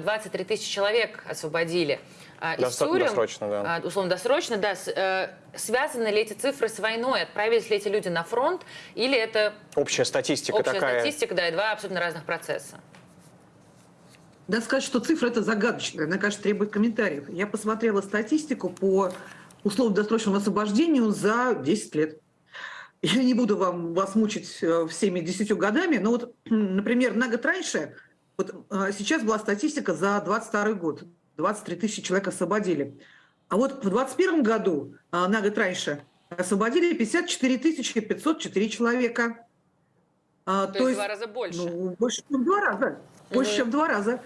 23 тысячи человек освободили из тюрем. досрочно, да. А, Условно досрочно, да. С- э, Связаны ли эти цифры с войной? Отправились ли эти люди на фронт? Или это Общая статистика общая такая. статистика, да, и два абсолютно разных процесса? Надо сказать, что цифра это загадочная, она, конечно, требует комментариев. Я посмотрела статистику по условно-досрочному освобождению за 10 лет. Я не буду вам вас мучить э, всеми 10 годами, но вот, например, на год раньше, вот э, сейчас была статистика за 22 год, 23 тысячи человек освободили. А вот в 2021 году, э, на год раньше, освободили 54 тысячи 504 человека. А, То, есть в два раза больше. ну, больше, чем в два раза. Больше, чем в два раза.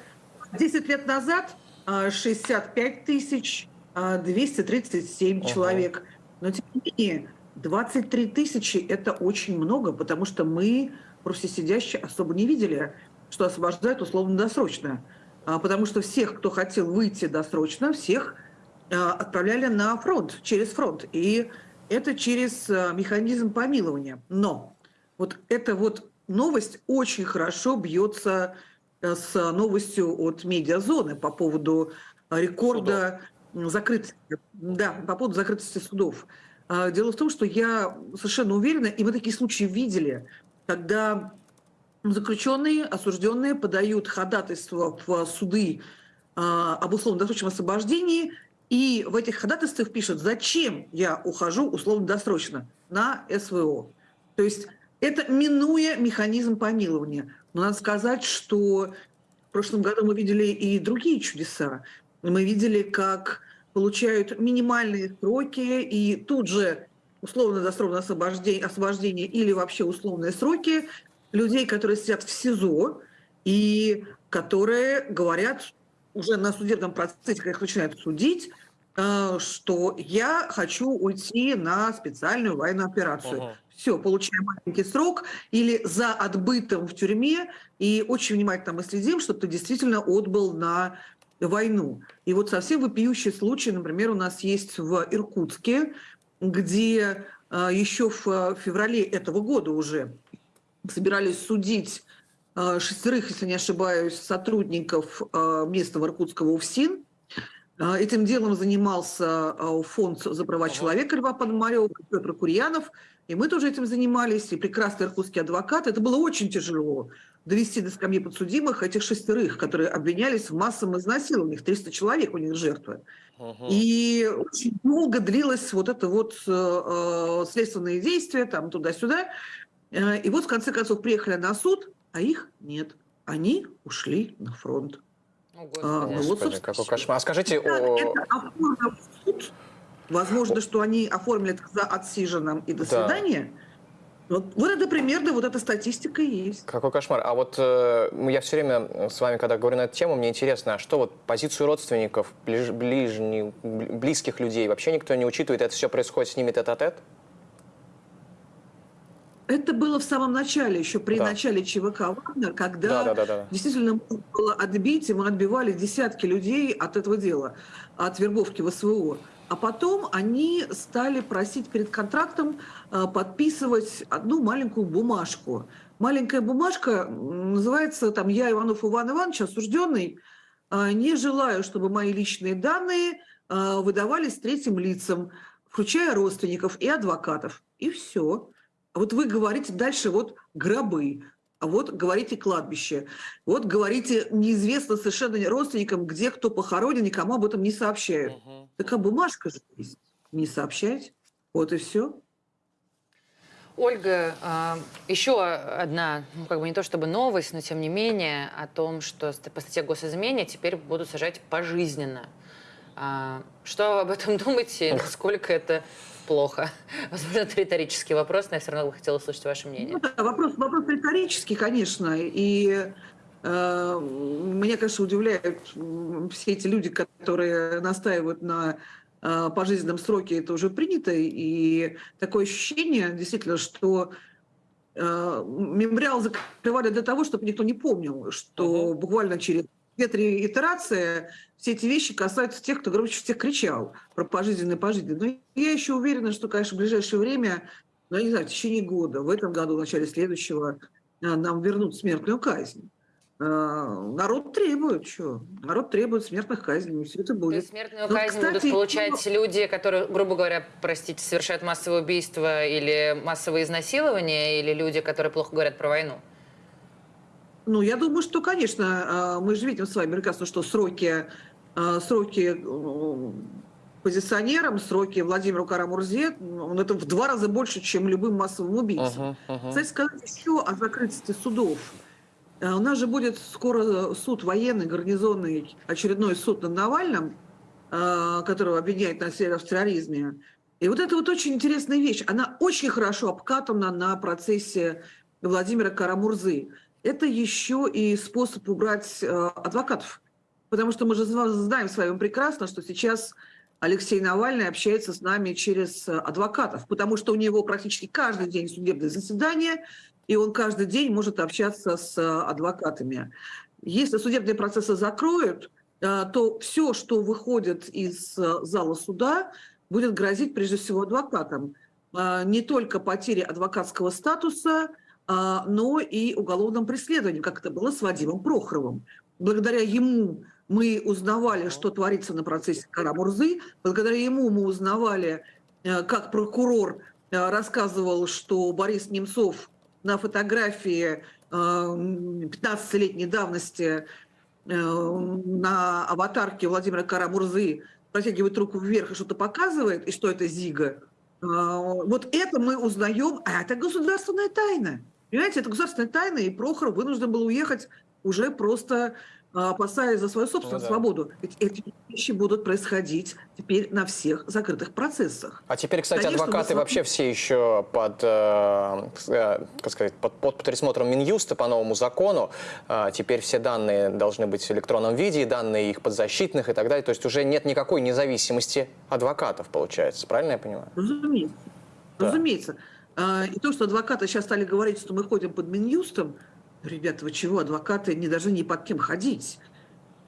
Десять лет назад а, 65 тысяч а, 237 Ага. человек. Но, тем не менее, 23 тысячи – это очень много, потому что мы, просто сидящие, особо не видели, что освобождают условно-досрочно. А, Потому что всех, кто хотел выйти досрочно, всех а, отправляли на фронт, через фронт. И это через а, механизм помилования. Но вот эта вот новость очень хорошо бьется с новостью от медиазоны по поводу рекорда закрытости, да, по поводу закрытости судов. Дело в том, что я совершенно уверена, и мы такие случаи видели, когда заключенные, осужденные подают ходатайство в суды а, об условно-досрочном освобождении, и в этих ходатайствах пишут, зачем я ухожу условно-досрочно на СВО. То есть это минуя механизм помилования. Но надо сказать, что в прошлом году мы видели и другие чудеса. Мы видели, как получают минимальные сроки и тут же условно-досрочное освобождение, освобождение или вообще условные сроки людей, которые сидят в СИЗО и которые говорят уже на судебном процессе, когда их начинают судить, э, что я хочу уйти на специальную военную операцию. Ага. Все, получаем маленький срок или за отбытым в тюрьме, и очень внимательно мы следим, чтобы ты действительно отбыл на войну. И вот совсем вопиющий случай, например, у нас есть в Иркутске, где э, еще в э, феврале этого года уже собирались судить э, шестерых, если не ошибаюсь, сотрудников э, местного иркутского УФСИН. Э, Этим делом занимался фонд за права человека Льва Пономарева, Петр Курьянов, и мы тоже этим занимались, и прекрасный иркутский адвокат. Это было очень тяжело довести до скамьи подсудимых этих шестерых, которые обвинялись в массовом изнасиловании. Их 300 человек у них жертвы. И очень долго длилось вот это вот э, следственные действия, там туда-сюда. Э, И вот в конце концов приехали на суд, а их нет. Они ушли на фронт. О, А, Господи. ну вот, Господи, какой кошмар. А скажите, Так, о... это суд. Возможно, что они оформили это за отсиженным и до Да. свидания. Вот, вот это примерно, вот эта статистика и есть. Какой кошмар. А вот э, я все время с вами, когда говорю на эту тему, мне интересно, а что вот позицию родственников, ближ- ближних, бли- близких людей вообще никто не учитывает? Это все происходит с ними тет-а-тет? Это было в самом начале, еще при Да. начале ЧВК «Вагнер», когда Да, да, да, да. действительно можно было отбить, и мы отбивали десятки людей от этого дела, от вербовки в СВО. А потом они стали просить перед контрактом э, подписывать одну маленькую бумажку. Маленькая бумажка называется там «Я, Иванов Иван Иванович, осужденный, э, не желаю, чтобы мои личные данные э, выдавались третьим лицам, включая родственников и адвокатов». И все. А вот вы говорите дальше вот гробы, а вот говорите кладбище, вот говорите неизвестно совершенно родственникам, где кто похоронен, никому об этом не сообщают. Такая бумажка же есть. Не сообщать. Вот и все. Ольга, а, еще одна, ну, как бы не то чтобы новость, но тем не менее, о том, что по статье госизмене теперь будут сажать пожизненно. А, Что вы об этом думаете? и Насколько это плохо? Возможно, это риторический вопрос, но я все равно бы хотела услышать ваше мнение. Ну да, вопрос, вопрос риторический, конечно. И э, меня, конечно, удивляют все эти люди, которые настаивают на э, пожизненном сроке. Это уже принято. И такое ощущение, действительно, что э, мемориал закрывали для того, чтобы никто не помнил, что Мгм. буквально через две-три итерации все эти вещи касаются тех, кто громче всех кричал про пожизненное пожизненное. Но я еще уверена, что, конечно, в ближайшее время, ну, я не знаю, в течение года, в этом году, в начале следующего, э, нам вернут смертную казнь. э, народ требует, что? Народ требует смертных казней, все это То будет. есть смертную Вот, казнь кстати, будут получать ну- люди, которые, грубо говоря, простите, совершают массовое убийство или массовое изнасилование, или люди, которые плохо говорят про войну? Ну, я думаю, что, конечно, э, мы же видим с вами прекрасно, что сроки, э, сроки э, позиционерам, сроки Владимиру Карамурзе, он это в два раза больше, чем любым массовым убийцам. Мгм, мгм. Кстати, сказать еще о закрытии судов. Э, У нас же будет скоро суд военный, гарнизонный, очередной суд над Навальным, которого обвиняют на в терроризме. И вот это вот очень интересная вещь. Она очень хорошо обкатана на процессе Владимира Карамурзы. Это еще и способ убрать э, адвокатов. Потому что мы же знаем с вами прекрасно, что сейчас Алексей Навальный общается с нами через э, адвокатов, потому что у него практически каждый день судебное заседание, и он каждый день может общаться с э, адвокатами. Если судебные процессы закроют, то все, что выходит из зала суда, будет грозить прежде всего адвокатам. Не только потери адвокатского статуса, но и уголовным преследованием, как это было с Вадимом Прохоровым. Благодаря ему мы узнавали, что творится на процессе Карамурзы, благодаря ему мы узнавали, э, как прокурор э, рассказывал, что Борис Немцов на фотографии э, 15-летней давности э, на аватарке Владимира Карамурзы протягивает руку вверх и что-то показывает, и что это Зига. Вот это мы узнаем, а это государственная тайна. Понимаете, это государственная тайна, и Прохоров вынужден был уехать уже просто э, опасаясь за свою собственную Ну да. свободу. Ведь эти вещи будут происходить теперь на всех закрытых процессах. А теперь, кстати, Конечно, мы адвокаты смотрим- вообще все еще под, э, э, как сказать, под, под присмотром Минюста по новому закону. Э, теперь все данные должны быть в электронном виде, и данные их подзащитных и так далее. То есть уже нет никакой независимости адвокатов, получается. Правильно я понимаю? Разумеется. Да. Разумеется. А, И то, что адвокаты сейчас стали говорить, что мы ходим под Минюстом, ребята, вы чего, адвокаты не должны ни под кем ходить.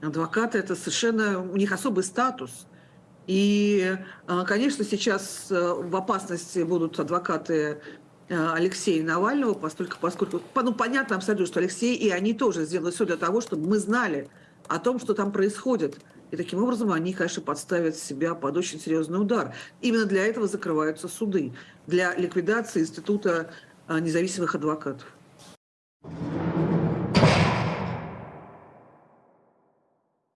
Адвокаты – это совершенно, у них особый статус. И, а, конечно, сейчас э, в опасности будут адвокаты э, Алексея Навального, поскольку, поскольку ну, понятно абсолютно, что Алексей и они тоже сделали все для того, чтобы мы знали о том, что там происходит. И таким образом они, конечно, подставят себя под очень серьезный удар. Именно для этого закрываются суды, для ликвидации института а, независимых адвокатов.